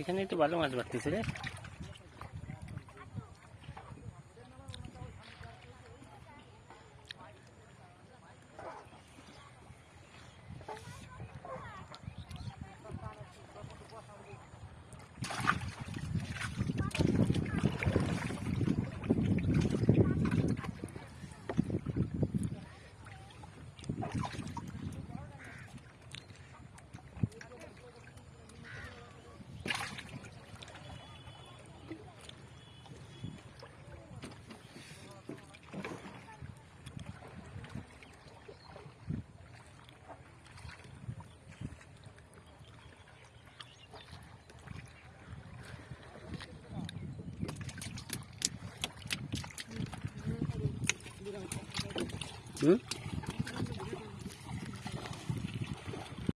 এখানে একটু ভালো মাছ বাড়তেছে রে 嗯。